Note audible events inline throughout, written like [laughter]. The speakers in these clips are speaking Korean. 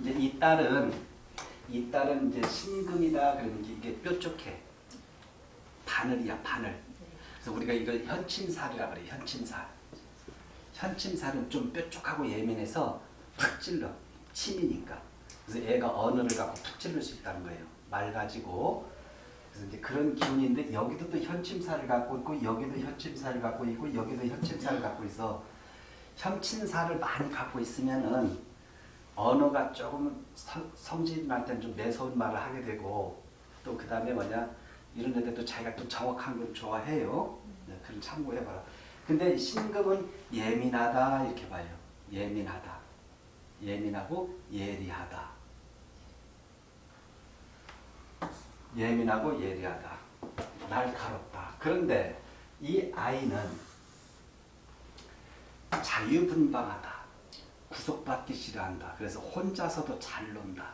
이제 이 딸은 이 딸은 이제 신금이다 그러면 이게 뾰족해. 바늘이야 바늘. 그래서 우리가 이걸 현침살이라 그래 현침살. 현침살은 좀 뾰족하고 예민해서 푹 찔러 침이니까. 그래서 애가 언어를 갖고 푹 찔릴 수 있다는 거예요. 말 가지고. 그래서 이제 그런 기운인데 여기도 또 현침살을 갖고 있고 여기도 현침살을 갖고 있고 여기도 현침살을 갖고 있어. 현침살을 많이 갖고 있으면은 언어가 조금 성- 성질날 때는 좀 매서운 말을 하게 되고 또 그 다음에 뭐냐 이런 데도 자기가 또 정확한 걸 좋아해요. 네, 그런 참고해봐라. 근데 신금은 예민하다 이렇게 봐요. 예민하다. 예민하고 예리하다. 예민하고 예리하다. 날카롭다. 그런데 이 아이는 자유분방하다. 구속받기 싫어한다. 그래서 혼자서도 잘 논다.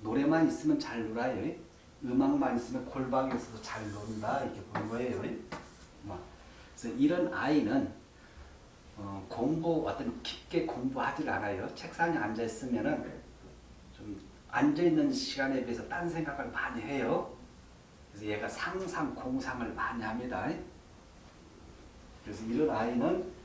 노래만 있으면 잘 놀아요. 음악만 있으면 골방에서도 잘 논다. 이렇게 보는 거예요. 뭐. 그래서 이런 아이는 어, 공부 어떤 깊게 공부하지 않아요. 책상에 앉아 있으면은 좀 앉아 있는 시간에 비해서 딴 생각을 많이 해요. 그래서 얘가 상상 공상을 많이 합니다. 그래서 이런 아이는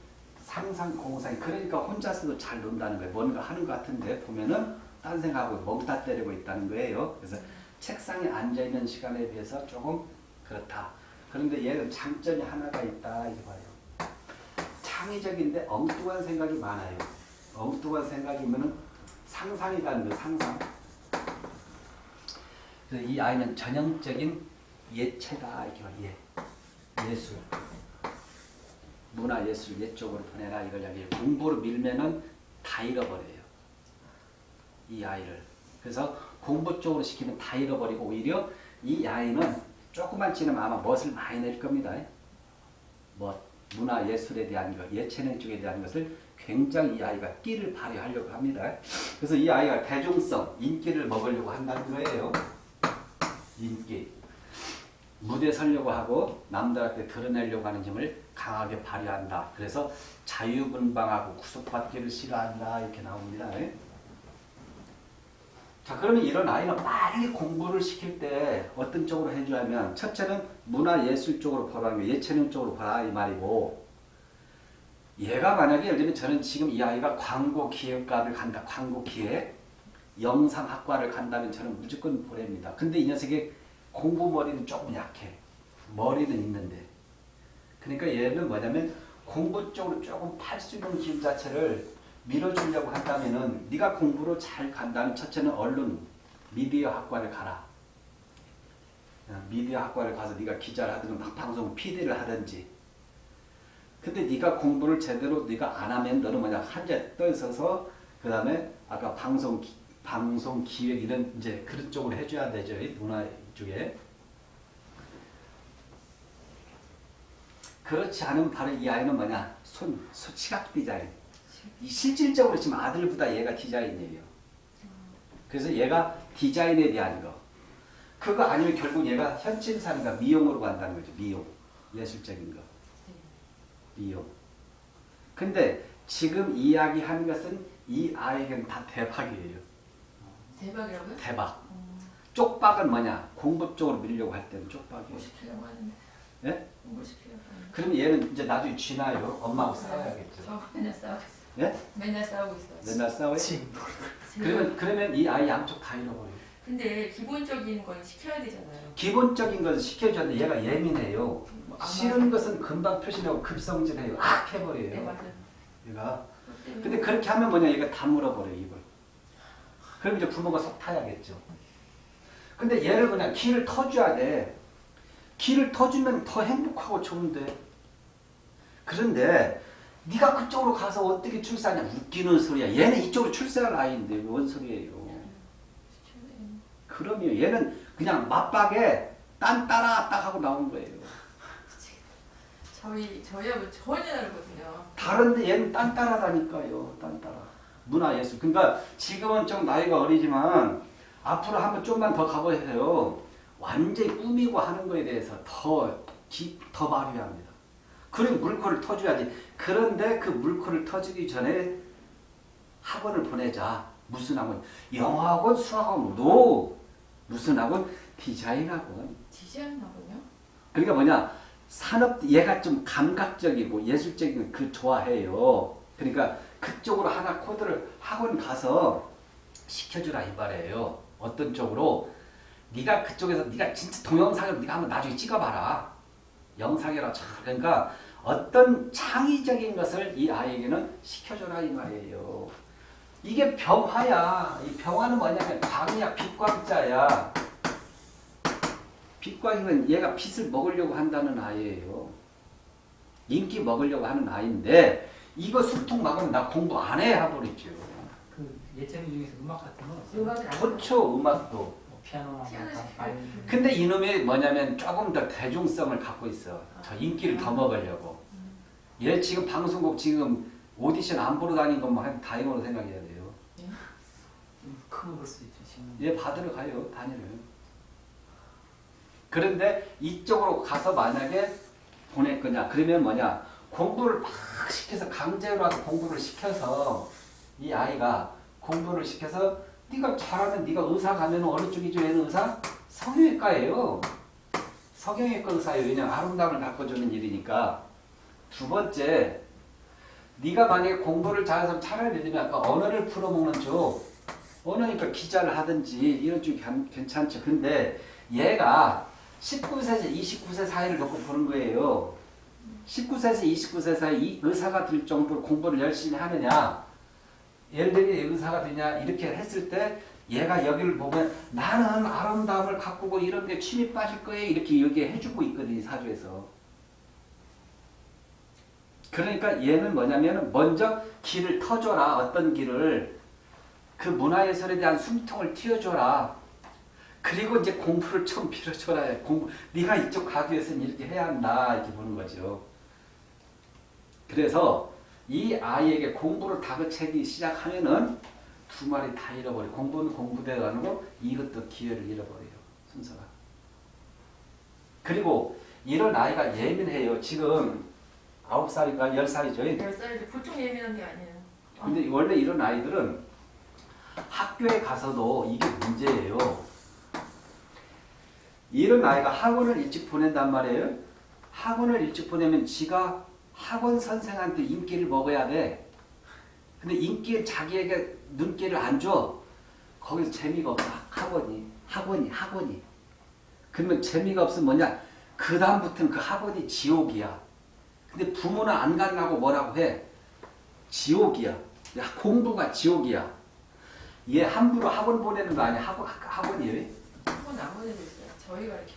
상상 공상 그러니까 혼자서도 잘 논다는 거예요. 뭔가 하는 것 같은데 보면은 딴 생각하고 멍다 때리고 있다는 거예요. 그래서 책상에 앉아 있는 시간에 비해서 조금 그렇다. 그런데 얘는 장점이 하나가 있다 이렇게 봐요. 창의적인데 엉뚱한 생각이 많아요. 엉뚱한 생각이면은 상상이라는 거 상상. 그래서 이 아이는 전형적인 예체다 이렇게. 예. 예술. 문화 예술 예 쪽으로 보내라 이걸 여기 공부로 밀면은 다 잃어버려요. 이 아이를. 그래서 공부 쪽으로 시키면 다 잃어버리고 오히려 이 아이는 조금만 지나면 아마 멋을 많이 낼 겁니다. 멋, 문화 예술에 대한 것, 예체능 쪽에 대한 것을 굉장히 이 아이가 끼를 발휘하려고 합니다. 그래서 이 아이가 대중성, 인기를 먹으려고 한다는 거예요. 인기. 무대 서려고 하고 남들한테 드러내려고 하는 힘을 강하게 발휘한다. 그래서 자유분방하고 구속받기를 싫어한다. 이렇게 나옵니다. 자 그러면 이런 아이는 빨리 공부를 시킬 때 어떤 쪽으로 해줘야면 첫째는 문화예술 쪽으로 보라는 거 예체능 쪽으로 보라 이 말이고 얘가 만약에 예를 들면 저는 지금 이 아이가 광고 기획과를 간다. 광고 기획 영상학과를 간다면 저는 무조건 보냅니다. 근데 이 녀석이 공부 머리는 조금 약해. 머리는 있는데. 그러니까 얘는 뭐냐면 공부 쪽으로 조금 팔 수 있는 기운 자체를 밀어주려고 한다면은 네가 공부를 잘 간다면 첫째는 언론 미디어 학과를 가라. 어, 미디어 학과를 가서 네가 기자를 하든 막 방송 PD를 하든지. 근데 네가 공부를 제대로 네가 안 하면 너는 뭐냐 한자 떠 있어서 그 다음에 아까 방송 기- 방송 기획 이런 이제 그런 쪽으로 해줘야 되죠 이 문화 쪽에. 그렇지 않으면 바로 이 아이는 뭐냐 손, 손 시각 디자인. 이 실질적으로 지금 아들보다 얘가 디자인이에요. 그래서 얘가 디자인에 대한 거. 그거 아니면 결국 얘가 현침살인가 미용으로 간다는 거죠. 미용. 예술적인 거. 미용. 근데 지금 이야기하는 것은 이 아이에게는 다 대박이에요. 대박이라고요? 대박. 어, 쪽박은 뭐냐? 공부 쪽으로 밀려고 할 때는 쪽박이에요. 공부시키려고 하는데 예? 공부시키려고 하는데 그럼 얘는 이제 나중에 쥐나요? 엄마하고 싸워야겠죠. 저 맨날 싸우고 있어 예? 맨날 싸우고 있어 맨날 싸워요? 지금 그러면, 그러면 이 아이 양쪽 다 잃어버려요. 근데 기본적인 건 시켜야 되잖아요 기본적인 것을 시켜줬는데 얘가 예민해요. 뭐안 싫은 맞아. 것은 금방 표시하고 급성질해요. 악네 해버려요. 맞아요 얘가. 근데 그렇게 하면 뭐냐 얘가 다 물어버려요 입을. 그럼 이제 부모가 속 타야겠죠. 근데 얘를 그냥 키를 터줘야 돼. 키를 터주면 더 행복하고 좋은데. 그런데 네가 그쪽으로 가서 어떻게 출세하냐 웃기는 소리야. 얘는 이쪽으로 출세할 아이인데 뭔 소리예요. 그럼요. 얘는 그냥 맞박에 딴 따라 딱 하고 나온 거예요. 저희 저희하고 전혀 다르거든요 다른데 얘는 딴따라다니까요. 딴따라. 문화 예술. 그러니까 지금은 좀 나이가 어리지만 앞으로 한번 좀만 더 가보세요. 완전히 꾸미고 하는 거에 대해서 더, 기, 더 발휘합니다. 그럼 물꼬를 터줘야지. 그런데 그 물꼬를 터주기 전에 하, 학원을 보내자. 무슨 학원? 영어학원, 수학학원, no. 무슨 학원? 디자인 학원. 디자인 학원요. 그러니까 뭐냐? 산업 얘가 좀 감각적이고 예술적인 그 좋아해요. 그러니까 그쪽으로 하나 코드를 학원 가서 시켜주라 이 말이에요. 어떤 쪽으로? 네가 그쪽에서 네가 진짜 동영상을 네가 한번 나중에 찍어봐라. 영상이라 참 그러니까 어떤 창의적인 것을 이 아이에게는 시켜줘라 이 말이에요. 이게 병화야. 이 병화는 뭐냐면 광이야, 빛광자야. 빛광이면 얘가 빛을 먹으려고 한다는 아이예요. 인기 먹으려고 하는 아이인데 이거 술통 막으면 나 공부 안 해 하버리죠. 그 예체능 중에서 음악 같은 건 없어요? 음악은 음악도. 뭐 피아노나 피아노 뭐 시켜요. 바이올린. 근데 이놈이 뭐냐면 조금 더 대중성을 갖고 있어. 더 인기를 더 먹으려고. 얘 지금 방송국 지금 오디션 안 보러 다닌 것만 한 다행으로 생각해야 돼요. 좀 크고 그럴 수 있죠 지금. 얘 받으러 가요 단위를. 그런데 이쪽으로 가서 만약에 보낼 거냐 그러면 뭐냐 공부를 막 시켜서 강제로 하고 공부를 시켜서 이 아이가 공부를 시켜서 네가 잘하면 네가 의사 가면 어느 쪽이죠 얘는 의사? 성형외과예요. 성형외과 의사예요. 왜냐면 아름다움을 가꿔주는 일이니까. 두 번째 네가 만약에 공부를 잘해서 차라리 예를 들면 아까 언어를 풀어먹는 쪽 언어니까 기자를 하든지 이런 쪽이 괜- 괜찮죠. 근데 얘가 19세에서 29세 사이를 놓고 보는 거예요. 19세에서 29세 사이 이 의사가 될 정도로 공부를 열심히 하느냐 예를 들면 의사가 되냐 이렇게 했을 때 얘가 여기를 보면 나는 아름다움을 가꾸고 이런 데 취미 빠질 거예요 이렇게 얘기해 주고 있거든요 이 사주에서. 그러니까 얘는 뭐냐면 먼저 길을 터줘라. 어떤 길을? 그 문화예술에 대한 숨통을 틔워줘라. 그리고 이제 공부를 좀 빌어줘라. 공부. 네가 이쪽 가기 위해서는 이렇게 해야 한다. 이렇게 보는 거죠. 그래서 이 아이에게 공부를 다그치기 시작하면은 두 마리 다 잃어버려. 공부는 공부대로 안 하고 이것도 기회를 잃어버려요. 순서가. 그리고 이런 아이가 예민해요. 지금 아홉 살인가 열 살이죠. 열 살인데 보통 예민한 게 아니에요. 근데 원래 이런 아이들은 학교에 가서도 이게 문제예요. 이런 아이가 학원을 일찍 보낸단 말이에요. 학원을 일찍 보내면 지가 학원 선생한테 인기를 먹어야 돼. 근데 인기를 자기에게 눈길을 안 줘. 거기서 재미가 없어. 학원이. 학원이. 학원이. 그러면 재미가 없으면 뭐냐. 그 다음부터는 그 학원이 지옥이야. 근데 부모는 안 간다고 뭐라고 해. 지옥이야. 야, 공부가 지옥이야. 얘 함부로 학원 보내는 거 아니야. 학원, 학원이에요. 한번 안 보내도 있어요. 저희가 이렇게.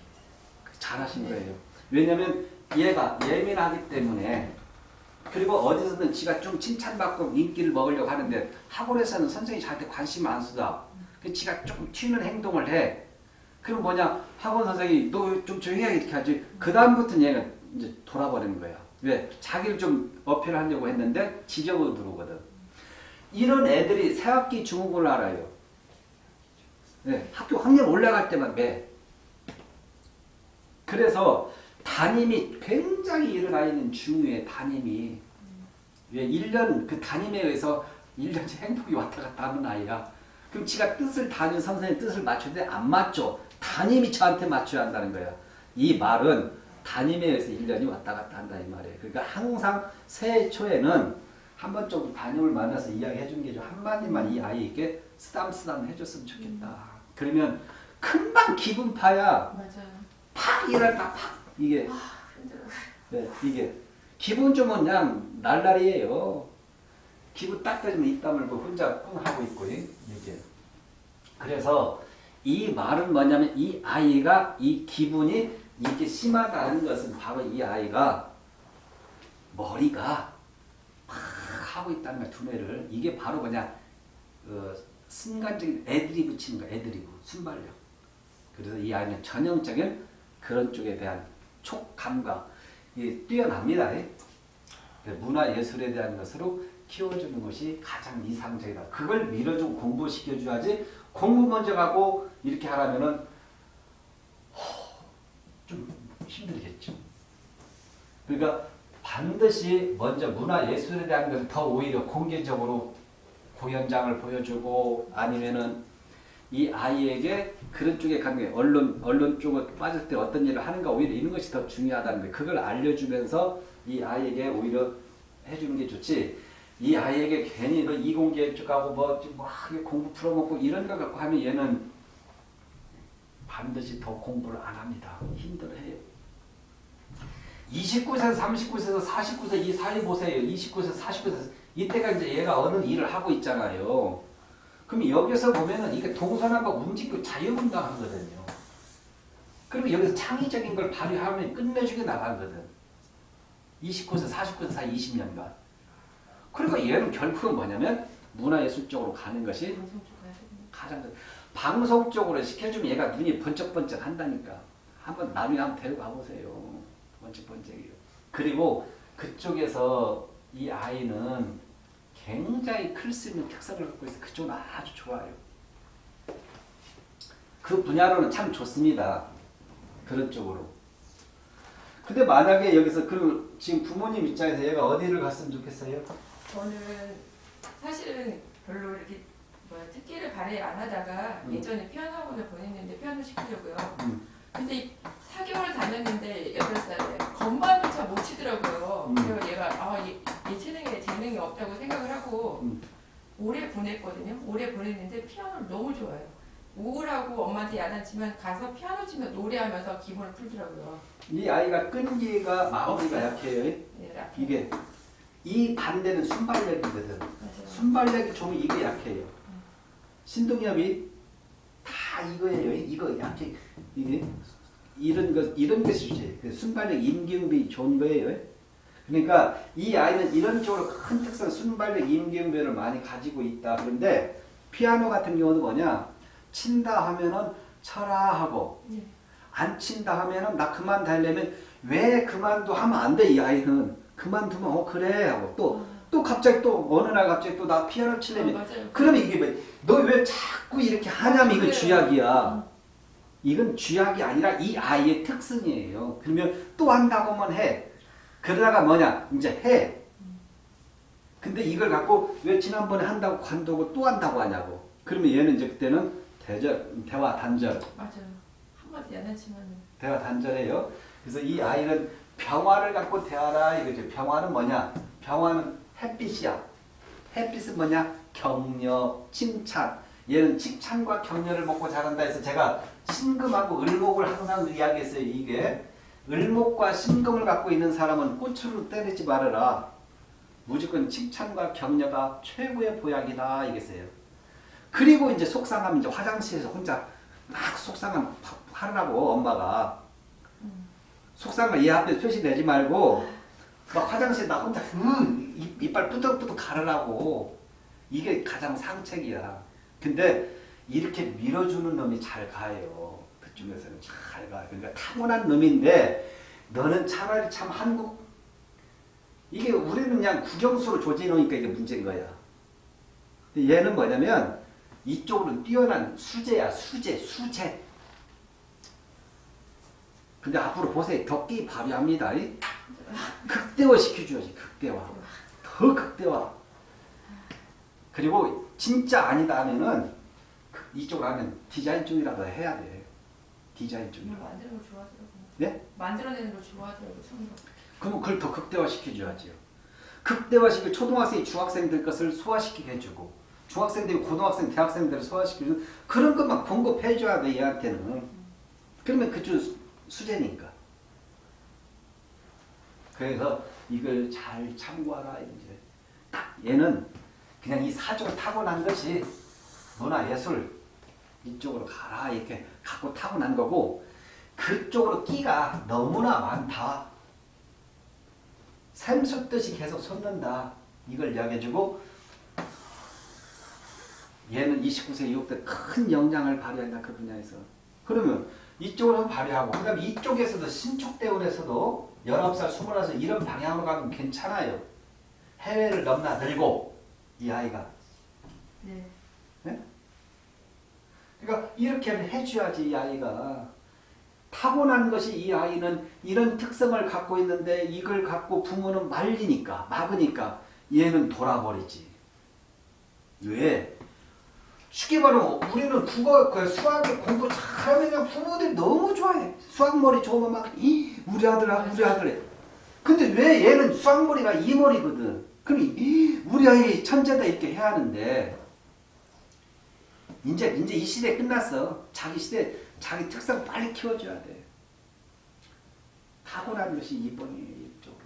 잘하신 거예요. 왜냐면 얘가 예민하기 때문에 그리고 어디서든 지가 좀 칭찬받고 인기를 먹으려고 하는데 학원에서는 선생님이 저한테 관심 안 쏟아. 그 지가 조금 튀는 행동을 해. 그럼 뭐냐 학원 선생님이 너 좀 조용히 해 이렇게 하지. 그 다음부터는 얘는 이제 돌아버리는 거야. 왜? 자기를 좀 어필하려고 했는데 지적으로 들어오거든. 이런 애들이 새학기 중국어를 알아요. 네, 학교 학년 올라갈 때만 매. 그래서 담임이 굉장히 이런 아이는 중요해 담임이 왜 1년 그 담임에 의해서 1년째 행복이 왔다 갔다 하는 아이야. 그럼 지가 뜻을 담임 선생님 뜻을 맞추는데 안 맞죠? 담임이 저한테 맞춰야 한다는 거야. 이 말은 담임에 의해서 1년이 왔다 갔다 한다 이 말이에요. 그러니까 항상 새해 초에는 한 번 정도 담임을 만나서 이야기해 주는 게좀 한마디만 이 아이에게 쓰담쓰담 해줬으면 좋겠다. 그러면 금방 기분 파야 맞아요. 팍 일어났다 팍! 이게 아. 네, 이게 기분 좋으면 그냥 날라리예요. 기분 딱 떨어지면 입 다물고 혼자 끙 하고 있고 이게 그래서 이 말은 뭐냐면 이 아이가 이 기분이 이렇게 심하다는 것은 바로 이 아이가 머리가 팍 하고 있다는 거야 두뇌를 이게 바로 그냥 어, 순간적인 애들이 붙이는 거야 애드리브 순발력 그래서 이 아이는 전형적인 그런 쪽에 대한 촉감과 이 뛰어납니다. 예. 문화 예술에 대한 것으로 키워주는 것이 가장 이상적이다. 그걸 밀어주고 공부시켜줘야지 공부 먼저 가고 이렇게 하라면은 허, 좀 힘들겠죠. 그러니까 반드시 먼저 문화 예술에 대한 것을 더 오히려 공개적으로 공연장을 보여주고 아니면은 이 아이에게 그런 쪽에 가는 게 언론 언론 쪽에 빠질 때 어떤 일을 하는가 오히려 이런 것이 더 중요하다는 거예요. 그걸 알려주면서 이 아이에게 오히려 해주는 게 좋지. 이 아이에게 괜히 너 이공계 쪽하고 뭐막 공부 풀어먹고 이런 거 갖고 하면 얘는 반드시 더 공부를 안 합니다. 힘들어해요. 29세에서 39세에서 49세 이 사이 보세요. 29세에서 49세 이때가 이제 얘가 어느 일을 하고 있잖아요. 그럼 여기서 보면은 이게 동서남과 움직이고 자유분방하거든요. 그리고 여기서 창의적인 걸 발휘하면 끝내주게 나가거든. 29세, 49세 사이 20년간. 그러니까 얘는 결국은 뭐냐면 문화예술 쪽으로 가는 것이. 가장 큰- 방송 쪽으로 시켜주면 얘가 눈이 번쩍번쩍 한다니까. 한번 나중에 한번 데려가 보세요. 번쩍번쩍이요. 그리고 그쪽에서 이 아이는 굉장히 클 수 있는 특성을 갖고 있어요. 그쪽은 아주 좋아요. 그 분야로는 참 좋습니다. 그런 쪽으로. 근데 만약에 여기서 그 지금 부모님 입장에서 얘가 어디를 갔으면 좋겠어요? 저는 사실은 별로 이렇게 뭐야 특기를 발휘 안 하다가 음. 예전에 피아노 학원을 보냈는데 피아노 시키려고요. 음. 근데 이 4개월 다녔는데 8살에 건반조차 못 치더라고요. 음. 그래서 얘가 아, 얘, 얘 재능에 재능이 없다고 생각을 하고 음. 오래 보냈거든요. 오래 보냈는데 피아노를 너무 좋아해요. 우울하고 엄마한테 야단치면 가서 피아노 치며 노래하면서 기분을 풀더라고요. 이 아이가 끈기가 마음이가 약해요. 네, 라- 이게 이 반대는 순발력이거든. 맞아요. 순발력이 좋으면 이게 약해요. 신동엽이 다 이거예요. 이거 약해. 이게 이런 것 이런 것이 주제. 그 순발력 임기응비 좋은 거예요. 그러니까 이 아이는 이런 쪽으로 큰 특성 순발력 임기응비를 많이 가지고 있다. 그런데 피아노 같은 경우는 뭐냐? 친다 하면은 쳐라 하고 네. 안 친다 하면은 나 그만 달려면 왜 그만둬 하면 안 돼 이 아이는. 그만두면 어 그래 하고 또또 갑자기 또 어느 날 갑자기 또 나 피아노 아, 치려면 맞아요. 그러면 이게 너왜 자꾸 이렇게 하냐면 이건. 쥐약이야. 이건 쥐약이 아니라 이 아이의 특성이에요. 그러면 또 한다고 하면 해. 그러다가 뭐냐? 이제 해. 근데 이걸 갖고 왜 지난번에 한다고 관두고 또 한다고 하냐고. 그러면 얘는 이제 그때는 대절 대화 단절 맞아요. 한마디 야단치면은 대화 단절해요. 그래서 이 아이는 평화를 갖고 대하라 이거죠. 평화는 뭐냐? 평화는 햇빛이야. 햇빛은 뭐냐? 격려, 칭찬. 얘는 칭찬과 격려를 먹고 자란다 해서 제가 신금하고 을목을 항상 이야기했어요. 이게 을목과 신금을 갖고 있는 사람은 꽃으로 때리지 말아라. 무조건 칭찬과 격려가 최고의 보약이다 이겠어요. 그리고 이제 속상하면 이제 화장실에서 혼자 막 속상함 파- 하라고 엄마가 음. 속상한 얘 앞에 표시 내지 말고 막 화장실 나 혼자 으, 입- 이빨 뿌덕뿌덕 가르라고 이게 가장 상책이야 근데 이렇게 밀어주는 놈이 잘 가요 그중에서는 잘 가. 그러니까 타고난 놈인데 너는 차라리 참 한국 이게 우리는 그냥 국영수로 조지놓으니까 이게 문제인 거야 얘는 뭐냐면 이쪽으로 뛰어난 수재야 수재 수재 근데 앞으로 보세요 덕기 발휘합니다 이? 극대화 시켜줘야지 극대화 더 극대화 그리고 진짜 아니다 하면은 그- 이쪽으로 하면 디자인 쪽이라도 해야 돼 디자인 쪽이라도 만드는 걸 좋아하더라고요. 네? 만들어내는 걸 좋아하더라고요. 성도. 그러면 그걸 더 극대화 시켜줘야지요. 극대화시켜 초등학생이 중학생들 것을 소화시키게 해주고 중학생들이 고등학생, 대학생들을 소화시켜주는 그런 것만 공급해줘야 돼 얘한테는. 그러면 그쪽 수- 수제니까. 그래서 이걸 잘 참고하라 이제. 딱 얘는 그냥 이 사주가 타고난 것이 문화예술 이쪽으로 가라 이렇게 갖고 타고난 거고 그쪽으로 끼가 너무나 많다. 샘솟듯이 계속 솟는다. 이걸 이야기해주고 얘는 29세 이후 때큰 영향을 발휘한다. 그 분야에서. 그러면 이쪽으로 발휘하고 그 다음에 이쪽에서도 신축대원에서도 19살, 21살 이런 방향으로 가면 괜찮아요. 해외를 넘나들고 이 아이가. 네. 그러니까 이렇게 해줘야지 이 아이가 타고난 것이 이 아이는 이런 특성을 갖고 있는데 이걸 갖고 부모는 말리니까 막으니까 얘는 돌아버리지 왜? 쉽게 말하면 우리는 국어, 그 수학 공부 잘하면 그냥 부모들이 너무 좋아해. 수학머리 좋으면 막, 이, 우리 아들, 우리 아들. 근데 왜 얘는 수학머리가 이 머리거든. 그럼 이, 우리 아이 천재다 이렇게 해야 하는데, 이제, 이제 이 시대 끝났어. 자기 시대, 자기 특성 빨리 키워줘야 돼. 타고난 것이 2번이에요, 이쪽으로.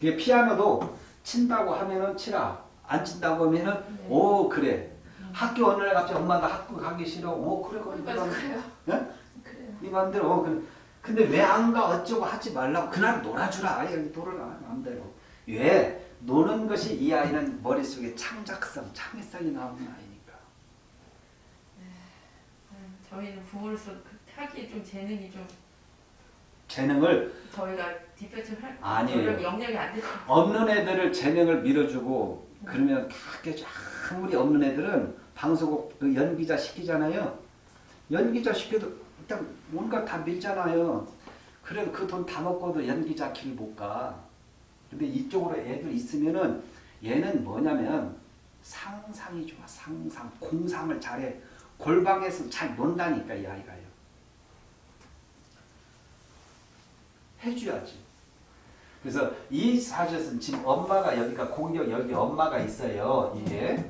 그게 피아노도 친다고 하면은 치라. 안 친다고 하면은 네. 오 그래. 학교 어느 날 갑자기 엄마가 학교 가기 싫어. 오 그래 그래. 네네 그래요. 네? 그래요. 네 맘대로. 어, 그래. 근데 왜 안 가? 어쩌고 하지 말라고. 그날 놀아주라. 아예 놀아라. 마음대로. 왜? 노는 것이 이 아이는 머릿속에 창작성, 창의성이 나오는 아이니까. 음, 저희는 부모로서 그 하기에 좀 재능이 좀 재능을 저희가 뒷받침 할 아니에요. 영역이 안 돼서 없는 애들을 재능을 밀어주고 그러면 그렇게 아무리 없는 애들은 방송국 그 연기자 시키잖아요. 연기자 시켜도 일단 뭔가 다 밀잖아요. 그래도 그 돈 다 먹고도 연기자 길 못 가. 근데 이쪽으로 애들 있으면은 얘는 뭐냐면 상상이 좋아. 상상. 공상을 잘해. 골방에서 잘 논다니까 이 아이가요. 해줘야지. 그래서 이 사주에서는 지금 엄마가 여기가 공격 여기 엄마가 있어요. 이게.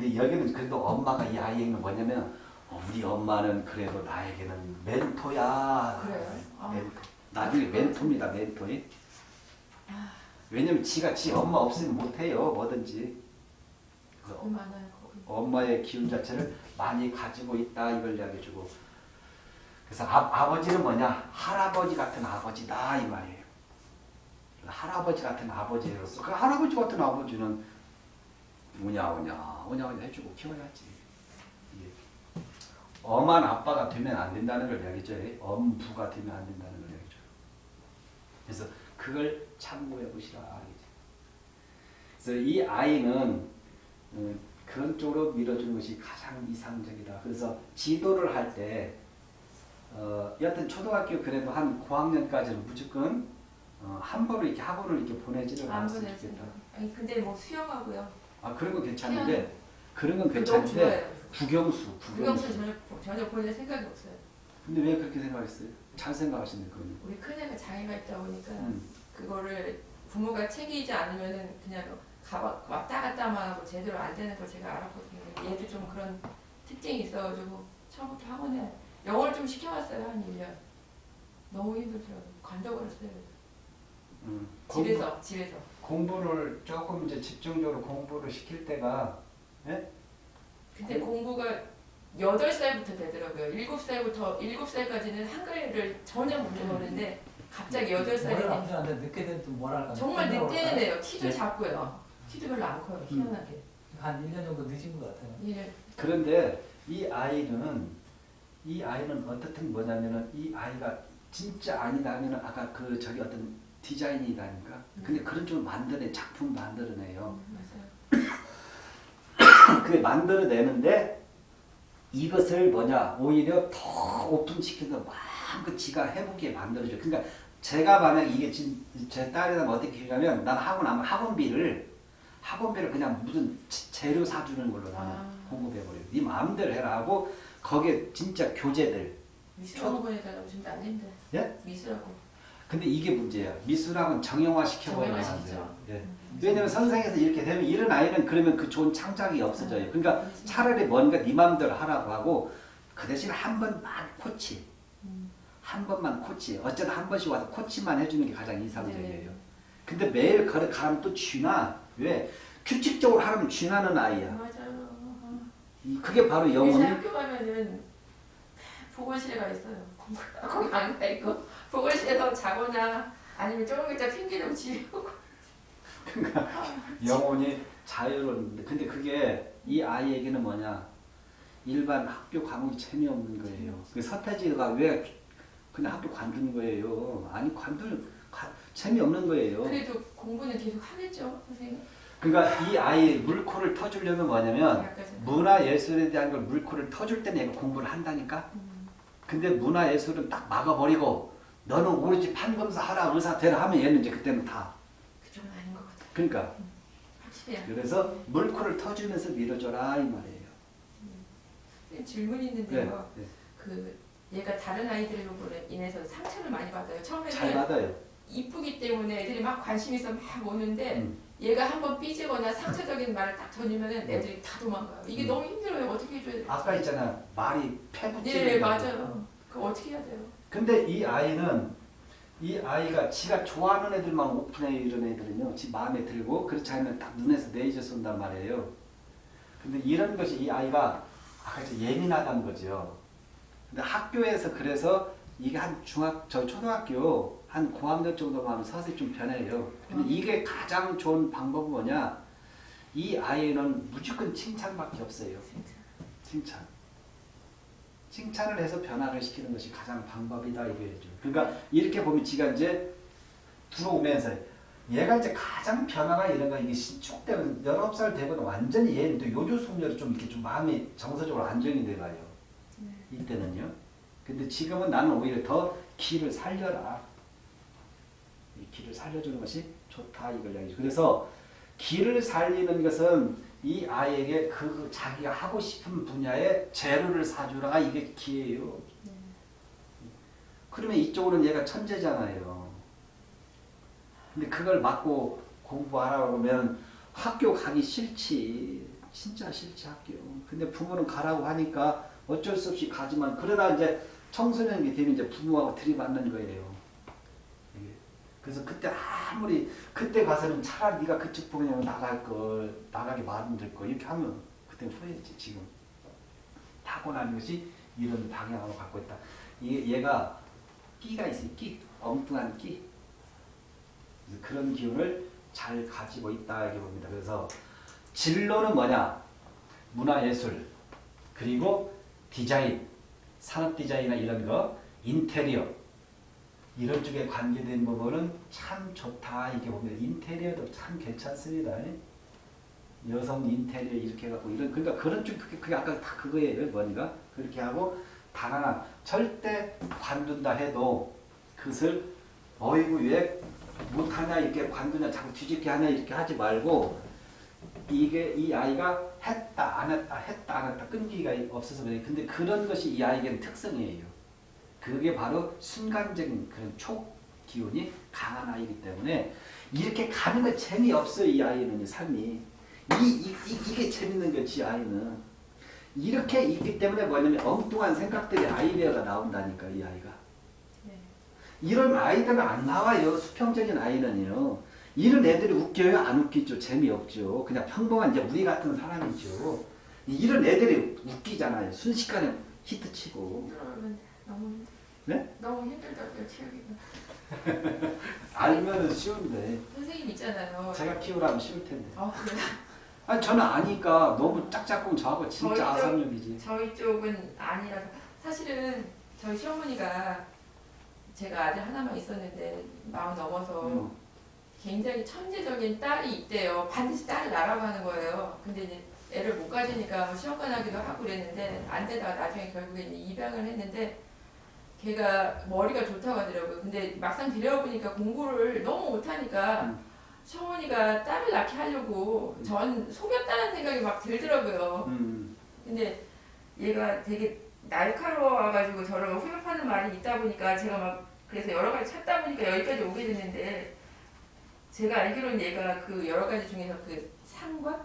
네. 근데 여기는 그래도 엄마가 이 아이에게는 뭐냐면 어, 우리 엄마는 그래도 나에게는 멘토야. 그래요? 아. 멘토. 나중에 멘토입니다. 멘토이. 왜냐면 지가 지 엄마 없으면 못해요. 뭐든지. 많아요. 엄마의 기운 자체를 많이 가지고 있다 이걸 이야기해주고 그래서 아, 아버지는 뭐냐 할아버지 같은 아버지다 이 말이에요 할아버지 같은 아버지로서 그 할아버지 같은 아버지는 오냐 오냐 오냐 해주고 키워야지 이게 엄한 아빠가 되면 안 된다는 걸 이야기죠 엄부가 되면 안 된다는 걸 이야기죠 그래서 그걸 참고해 보시라 그래서 이 아이는 어, 그런 쪽으로 밀어주는 것이 가장 이상적이다. 그래서 지도를 할 때, 어, 여하튼 초등학교 그래도 한 고학년까지는 무조건 어, 한 번을 이렇게 학원을 이렇게 보내지를 안 않았으면. 좋겠다. 아니 근데 뭐 수영하고요. 아 그런 건 괜찮은데 그런 건 너무 괜찮은데 구경수 국영수. 전혀 전혀 보낼 생각이 없어요. 근데 왜 그렇게 생각했어요? 잘 생각하시네 그건. 우리 큰애가 장애가 있다 보니까 음. 그거를 부모가 챙기지 않으면은 그냥 가봐, 왔다 갔다만 하고 제대로 안 되는 걸 제가 알았거든요. 얘도 좀 그런 특징이 있어가지고 처음부터 학원에 영어를 좀 시켜봤어요 한 1년. 너무 힘들더라고요. 관둬버렸어요. 음. 공부, 집에서 집에서. 공부를 조금 이제 집중적으로 공부를 시킬 때가 예? 근데 공부가 8살부터 되더라고요. 7살부터 7살까지는 한글을 전혀 못 배우는데 갑자기 8살이 뭘 남자한테 늦게 되면 또 뭐랄까. 정말 늦게는 해요. 키도 네. 작고요. 키도 별로 안 커요. 희한하게. 한 1년 정도 늦은 것 같아요. 얘는 그런데 이 아이는 이 아이는 어떻든 뭐냐면은 이 아이가 진짜 아니다 하면은 아까 그 저기 어떤 디자인이다니까. 근데 그런 쪽을 만들어내 작품 만들어내요. 맞아요. 그게 만들어내는데 이것을 뭐냐 오히려 더 오픈시켜서 마음껏 지가 해보게 만들어줘. 그러니까 제가 만약 이게 지금 제 딸이랑 어떻게 키우냐면 난 학원 하면 학원비를 학원비를 그냥 무슨 지- 재료 사주는 걸로 나는 아. 공급해버려요. 네 마음대로 해라 하고 거기에 진짜 교재들. 미술학원 보내달라고 지금 안 된대. 예? 미술학원. 근데 이게 문제야. 미술학은 정형화 시켜버려야 정형화시키죠. 돼요. 예. 왜냐면 선생에서 이렇게 되면 이런 아이는 그러면 그 좋은 창작이 없어져요. 그러니까 차라리 뭔가 네 맘대로 하라고 하고 그 대신 한 번만 코치. 음. 한 번만 코치. 어쩌다 한 번씩 와서 코치만 해주는 게 가장 이상적이에요. 네. 근데 매일 걸어 가면 또 쥐나. 왜? 규칙적으로 하면 쥐나는 아이야. 맞아요. 그게 바로 영혼이 학교 가면은 보건실에 가 있어요. [laughs] 거기 안가 있고 보건실에서 자거나 아니면 조금 있다 핑계대고 오고. 영혼이 자유로운데 근데 그게 이 아이에게는 뭐냐 일반 학교 과목이 재미없는 거예요. 그 서태지가 왜 그냥 학교 관두는 거예요? 아니 관둘 가- 재미없는 거예요. 그래도 공부는 계속 하겠죠, 선생님. 그러니까 이 아이 물코를 터주려면 뭐냐면 문화 예술에 대한 걸 물코를 터줄 때는 얘가 공부를 한다니까. 음. 근데 문화 예술은 딱 막아버리고 너는 오로지 판검사 하라 의사 되라 하면 얘는 이제 그때는 다 그러니까. 그래서 물코를 터주면서 밀어줘라 이 말이에요. 질문이 네. 있는데요. 네. 그 얘가 다른 아이들로 인해서 상처를 많이 받아요. 잘 처음에는 받아요. 이쁘기 때문에 애들이 막 관심 있어 막 오는데 음. 얘가 한번 삐지거나 상처적인 말을 딱 던지면은 애들이 다 도망가요. 이게 음. 너무 힘들어요. 어떻게 해줘야 돼요? 아까 있잖아 말이 패붙이는 네 거. 맞아요. 그거 어떻게 해야 돼요? 근데 이 아이는 이 아이가 지가 좋아하는 애들만 오픈해 이런 애들은요 지 마음에 들고 그렇지 않으면 딱 눈에서 내리져 쏜단 말이에요 근데 이런 것이 이 아이가 아까 좀 예민하다는 거죠 근데 학교에서 그래서 이게 한 중학 저 초등학교 한 고학년 정도만 하면 서서히 좀 변해요 근데 음. 이게 가장 좋은 방법은 뭐냐 이 아이는 무조건 칭찬밖에 없어요. 칭찬. 칭찬을 해서 변화를 시키는 것이 가장 방법이다 이거죠. 그러니까 이렇게 보면 지가 이제 들어오면서 얘가 이제 가장 변화가 이런 거 이게 신축되면 19살 되고는 완전히 얘는 또 요조 숙녀로 좀 이렇게 좀 마음이 정서적으로 안정이 돼가요. 네. 이때는요. 근데 지금은 나는 오히려 더 기를 살려라. 이 기를 살려주는 것이 좋다 이걸 이야기죠. 그래서 기를 살리는 것은 이 아이에게 그 자기가 하고 싶은 분야의 재료를 사주라가 이게 기예요. 네. 그러면 이쪽으로는 얘가 천재잖아요. 근데 그걸 맞고 공부하라고 하면 학교 가기 싫지. 진짜 싫지 학교. 근데 부모는 가라고 하니까 어쩔 수 없이 가지만 그러다 이제 청소년기 되면 이제 부모하고 들이받는 거예요. 그래서 그때 아무리 그때 가서는 차라리 네가 그쪽 분야로 나갈 걸 나가게 만들 거 이렇게 하면 그때 후회했지 지금 타고나는 것이 이런 방향으로 갖고 있다. 이게 얘가 끼가 있어요. 끼 엉뚱한 끼 그런 기운을 잘 가지고 있다 이렇게 봅니다. 그래서 진로는 뭐냐? 문화예술 그리고 디자인, 산업 디자인이나 이런 거, 인테리어 이런 쪽에 관계된 부분은 참 좋다. 이렇게 보면 인테리어도 참 괜찮습니다. 여성 인테리어 이렇게 해갖고 이런 그러니까 그런 쪽 그게, 아까 다 그거예요. 뭐니까 그렇게 하고 단 하나 절대 관둔다 해도 그것을 어이구 왜 못하냐 이렇게 관두냐 자꾸 뒤집게 하냐 이렇게 하지 말고 이게 이 아이가 했다 안 했다 했다 안 했다 끈기가 없어서 그래. 근데 그런 것이 이 아이에게는 특성이에요 그게 바로 순간적인 그런 촉 기운이 강한 아이이기 때문에 이렇게 가는 거 재미없어요 이 아이는 이 삶이 이, 이, 이, 이 게 재밌는 거지 아이는 이렇게 있기 때문에 뭐냐면 엉뚱한 생각들이 아이디어가 나온다니까 이 아이가 네. 이런 아이들은 안 나와요. 수평적인 아이는요. 이런 애들이 웃겨요? 안 웃기죠? 재미없죠. 그냥 평범한 이제 우리 같은 사람이죠. 이런 애들이 웃기잖아요. 순식간에 히트치고. 힘들어요. 너무 힘들- 네? 너무 힘들다고요 키우기가. [laughs] 알면은 쉬운데. 선생님 있잖아요. 제가 키우라면 쉬울 텐데. 어 그래. 아니 저는 아니까 너무 짝짝꿍 저하고 진짜 아삼육이지. 저희 쪽은 아니라서 사실은 저희 시어머니가 제가 아들 하나만 있었는데 마흔 넘어서 음. 굉장히 천재적인 딸이 있대요. 반드시 딸을 낳으라고 하는 거예요. 근데 이제 애를 못 가지니까 뭐 시험관 하기도 하고 그랬는데 안 되다가 나중에 결국에 입양을 했는데 걔가 머리가 좋다고 하더라고요. 근데 막상 들여보니까 공부를 너무 못하니까 음. 시어머니가 딸을 낳게 하려고 전 속였다는 생각이 막 들더라고요. 음. 근데 얘가 되게 날카로워가지고 저를 후벼파는 말이 있다 보니까 제가 막 그래서 여러 가지 찾다 보니까 여기까지 오게 됐는데 제가 알기로는 얘가 그 여러 가지 중에서 그 상관?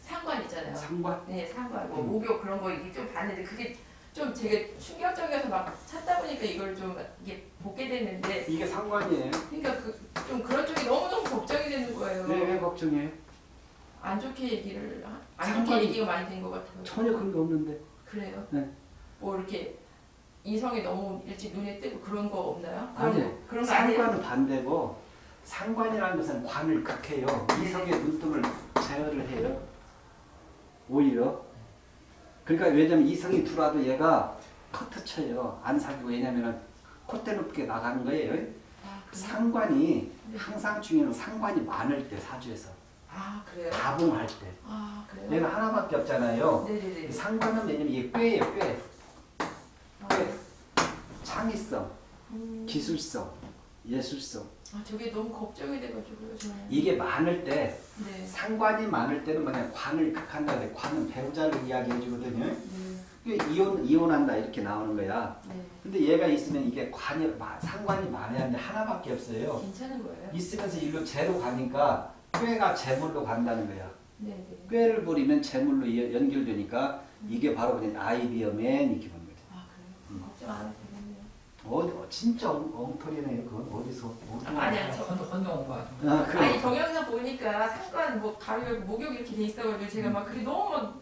상관 있잖아요. 상관. 네, 상관, 뭐 음. 목욕 그런 거 이게 좀 봤는데 그게 좀 되게 충격적이어서 막 찾다 보니까 이걸 좀 이게 보게 됐는데 이게 상관이에요. 그러니까 그, 좀 그런 쪽이 너무너무 걱정이 되는 거예요. 네, 왜 걱정해? 안 좋게 얘기를 하- 안 상관이- 좋게 얘기가 많이 된 것 같아요. 전혀 그런 게 없는데. 그래요? 네. 뭐 이렇게 이성이 너무 일찍 눈에 띄고 그런 거 없나요? 아니요. 그런 거- 거 아니에요? 상관은 반대고 상관이라는 것은 관을 극해요. 이성의 눈등을 제어를 해요. 오히려. 그러니까 왜냐면 이성이 들어와도 얘가 커트 쳐요. 안 사귀고 왜냐면은 콧대 높게 나가는 거예요. 아? 상관이 네. 항상 중요한 상관이 많을 때 사주에서 아 그래요? 다봉할 때 아 그래요? 얘는 하나밖에 없잖아요. 네네네. 상관은 왜냐면 이게 꾀예요. 꾀. 아, 꾀. 창의성, 음, 기술성 예술성. 아 저게 너무 걱정이 돼가지고요 저는. 이게 많을 때 네. 상관이 많을 때는 뭐냐 관을 극한다 그래. 관은 배우자를 이야기해 주거든요. 네. 이혼 이혼한다 이렇게 나오는 거야. 네. 근데 얘가 있으면 이게 관이 마- 상관이 많아야 하는데 하나밖에 없어요. 괜찮은 거예요? 있으면서 일로 재로 가니까 꾀가 재물로 간다는 거야. 네네. 꾀를 부리면 재물로 연결되니까 이게 바로 그냥 아이비어맨 이렇게 보는 거죠. 아 그래요? 걱정 안 해도 되겠네요. 어디 어, 진짜 엉, 엉터리네요. 그건 어디서? 아, 아니야, 저- 헌- 헌정 온거 아주. 아, 그 아니 동영상 보니까 상관 뭐 가격 목욕 이렇게 돼 있어가지고 제가 막 그게 너무 막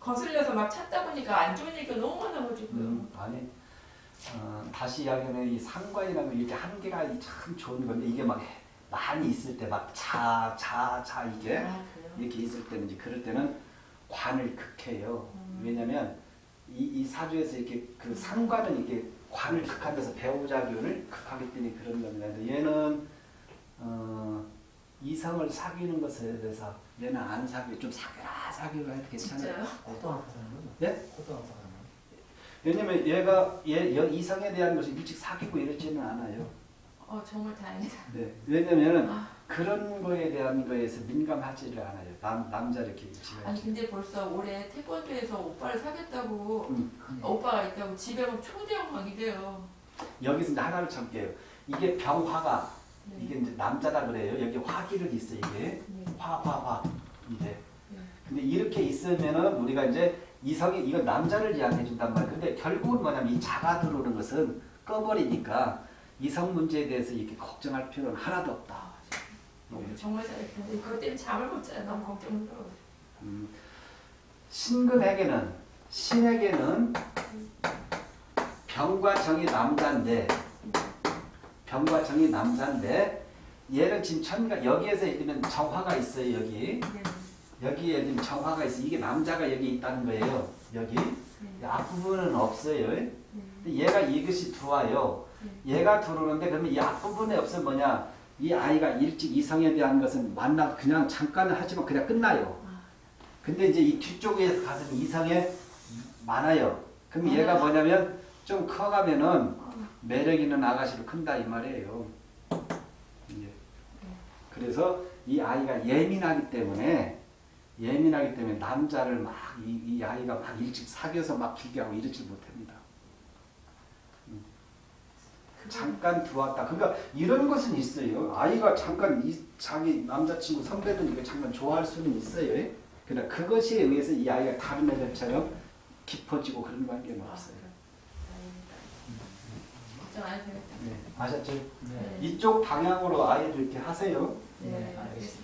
거슬려서 막 찾다 보니까 안 좋은 얘기가 너무 많아가지고요. 음, 아니 어, 다시 이야기하면 이 상관이라는 이게 한계가 참 좋은 건데 이게 막 많이 있을 때 막 자 자 자 이게 아? 이렇게 있을 때는 이제 그럴 때는 관을 극해요. 음. 왜냐면 이, 이 사주에서 이렇게 그 상관은 이렇게 관을 극한 데서 배우자교를 극하기 때문에 그런 겁니다. 근데 얘는 어, 이성을 사귀는 것에 대해서 얘는 안 사귀 좀 사귀라 사귀라 해도 괜찮아요. 네? 어떠한 사람은? 왜냐면 얘가 얘, 얘 이성에 대한 것을 일찍 사귀고 이러지는 않아요. 어 정말 다행이다. 네. 왜냐면은 아, 그런 거에 대한 거에서 민감하지를 않아요. 남 남자 이렇게 집에. 아니 근데 벌써 올해 태권도에서 오빠를 사귀었다고 음. 어, 오빠가 있다고 집에 막 초대형 강의돼요. 여기서 이제 하나를 참게요. 이게 병화가 네. 이게 이제 남자다 그래요. 여기 화기를 있어 이게 네. 화화화 이제. 네. 근데 이렇게 있으면은 우리가 이제 이성이 이건 남자를 이야기해 준단 말이에요. 근데 결국은 뭐냐면 이 자가 들어오는 것은 꺼버리니까 이성 문제에 대해서 이렇게 걱정할 필요는 하나도 없다. 아, 네. 정말 잘했는데 그것 때문에 잠을 못 자요. 너무 걱정스러워. 음, 신금에게는 신에게는 병과 정이 남자인데 병과 정이 남자인데 얘는 지금 천가 여기에서 예를 들면 정화가 있어요 여기 네. 여기에 지금 정화가 있어 이게 남자가 여기 있다는 거예요 여기 네. 앞부분은 없어요 네. 얘가 이것이 들어와요 얘가 들어오는데 그러면 이 앞부분에 없으면 뭐냐 이 아이가 일찍 이성에 대한 것은 만나 그냥 잠깐 하지만 그냥 끝나요 아, 근데 이제 이 뒤쪽에 가서 이성에 많아요. 그럼 얘가 많아요? 뭐냐면 좀 커가면은 어, 매력 있는 아가씨로 큰다 이 말이에요. 예. 그래서 이 아이가 예민하기 때문에 예민하기 때문에 남자를 막이이 아이가 막 일찍 사귀어서 막 길게 하고 이러지 못합니다. 잠깐 들어왔다. 그러니까 이런 것은 있어요. 아이가 잠깐 이 자기 남자친구 선배들이니까 잠깐 좋아할 수는 있어요. 그러나 그것에 의해서 이 아이가 다른 애들처럼 깊어지고 그런 관계는 아, 없어요. 네, 아셨죠? 네. 이쪽 방향으로 아이를 이렇게 하세요. 네, 네, 알겠습니다.